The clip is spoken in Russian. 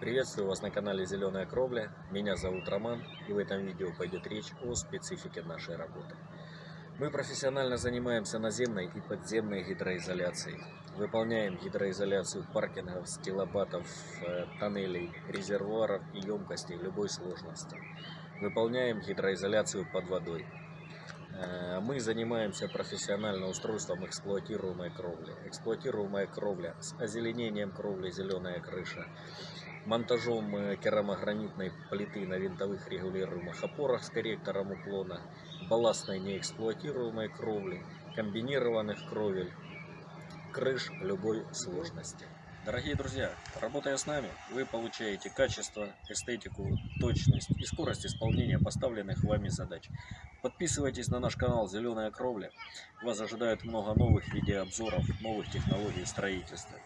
Приветствую вас на канале Зеленая Кровля. Меня зовут Роман и в этом видео пойдет речь о специфике нашей работы. Мы профессионально занимаемся наземной и подземной гидроизоляцией. Выполняем гидроизоляцию паркингов, стилобатов, э, тоннелей, резервуаров и емкостей любой сложности. Выполняем гидроизоляцию под водой. Э, Мы занимаемся профессионально устройством эксплуатируемой кровли. Эксплуатируемая кровля с озеленением кровли «Зеленая крыша», монтажом э, керамогранитной плиты на винтовых регулируемых опорах с корректором уклона, балластной неэксплуатируемой кровли, комбинированных кровель, крыш любой сложности. Дорогие друзья, работая с нами, вы получаете качество, эстетику, точность и скорость исполнения поставленных вами задач. Подписывайтесь на наш канал «Зеленая кровля». Вас ожидает много новых видеообзоров, новых технологий строительства.